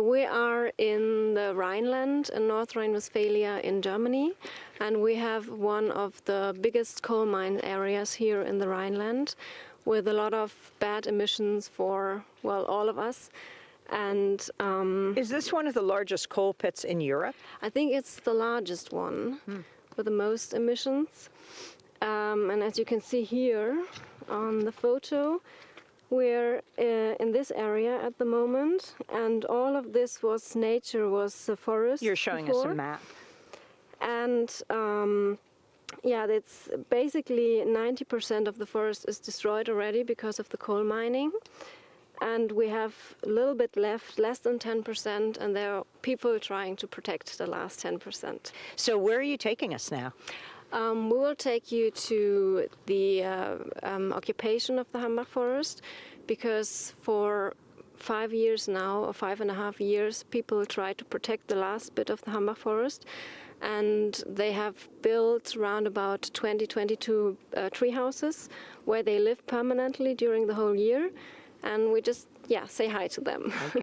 We are in the Rhineland in North Rhine-Westphalia in Germany and we have one of the biggest coal mine areas here in the Rhineland with a lot of bad emissions for, well, all of us. And um, Is this one of the largest coal pits in Europe? I think it's the largest one with the most emissions. Um, and as you can see here on the photo, we're uh, in this area at the moment, and all of this was nature, was the forest. You're showing before. us a map. And um, yeah, it's basically 90% of the forest is destroyed already because of the coal mining. And we have a little bit left, less than 10%, and there are people trying to protect the last 10%. So where are you taking us now? Um, we will take you to the uh, um, occupation of the Hambach forest because for five years now, or five and a half years, people try to protect the last bit of the Hambach forest. And they have built around about 20, 22 uh, tree houses where they live permanently during the whole year. And we just, yeah, say hi to them.